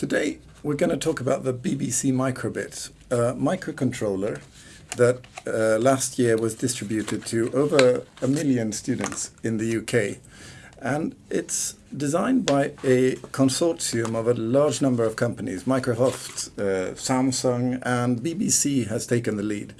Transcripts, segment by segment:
Today we're going to talk about the BBC Microbit, a microcontroller that uh, last year was distributed to over a million students in the UK. And it's designed by a consortium of a large number of companies. Microsoft, uh, Samsung, and BBC has taken the lead.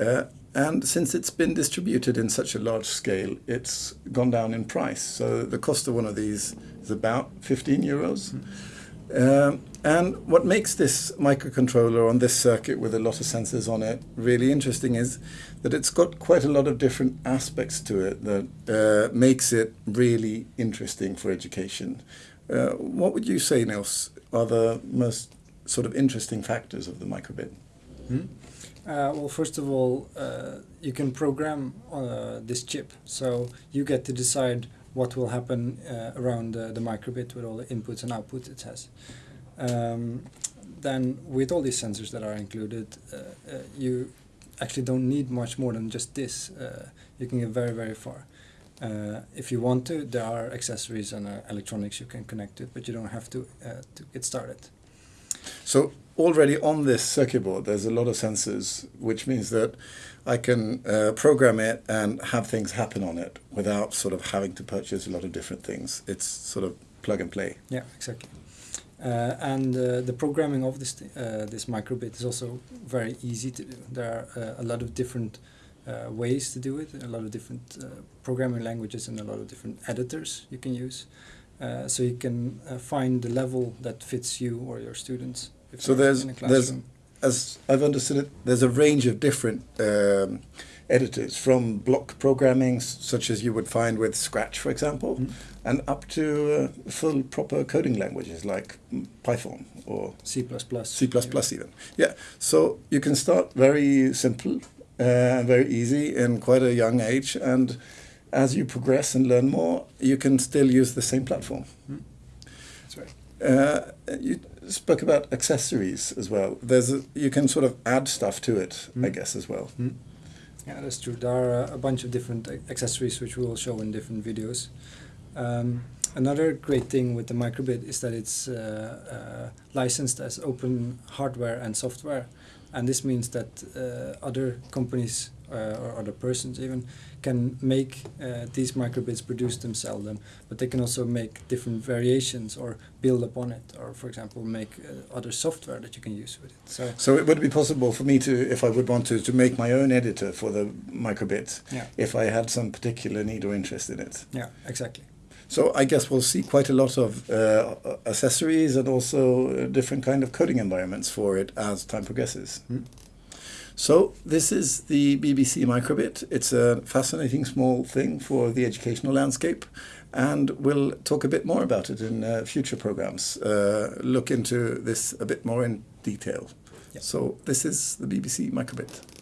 Uh, and since it's been distributed in such a large scale, it's gone down in price. So the cost of one of these is about 15 euros. Mm. Um, and what makes this microcontroller on this circuit with a lot of sensors on it really interesting is that it's got quite a lot of different aspects to it that uh, makes it really interesting for education. Uh, what would you say, Nils, are the most sort of interesting factors of the microbit? Hmm? Uh, well, first of all, uh, you can program uh, this chip, so you get to decide what will happen uh, around the microbit with all the inputs and outputs it has. Um, then with all these sensors that are included, uh, uh, you actually don't need much more than just this. Uh, you can get very, very far. Uh, if you want to, there are accessories and uh, electronics you can connect to, but you don't have to to get started. So already on this circuit board, there's a lot of sensors, which means that I can uh, program it and have things happen on it without sort of having to purchase a lot of different things. It's sort of plug and play. Yeah, exactly. Uh, and uh, the programming of this uh, this microbit is also very easy to do. There are uh, a lot of different uh, ways to do it, a lot of different programming languages and a lot of different editors you can use. so you can find the level that fits you or your students. So there's there's as I've understood it, there's a range of different um, editors from block programming, such as you would find with Scratch, for example, mm. and up to uh, full proper coding languages like Python or C++. C++ even. Yeah, so you can start very simple and uh, very easy in quite a young age, and as you progress and learn more, you can still use the same platform. Mm. That's right. Uh, you spoke about accessories as well. There's a, you can sort of add stuff to it, mm. I guess, as well. Mm. Yeah, that's true. There are a bunch of different accessories which we will show in different videos. Um, another great thing with the microbit is that it's uh, uh, licensed as open hardware and software, and this means that uh, other companies or other persons even can make uh, these microbits produce themselves them but they can also make different variations or build upon it or for example make uh, other software that you can use with it so so it would be possible for me to if i would want to to make my own editor for the microbit yeah. if i had some particular need or interest in it yeah exactly so I guess we'll see quite a lot of uh, accessories and also different kind of coding environments for it as time progresses. Mm. So this is the BBC Microbit. It's a fascinating small thing for the educational landscape and we'll talk a bit more about it in uh, future programs, uh, look into this a bit more in detail. So this is the BBC Microbit.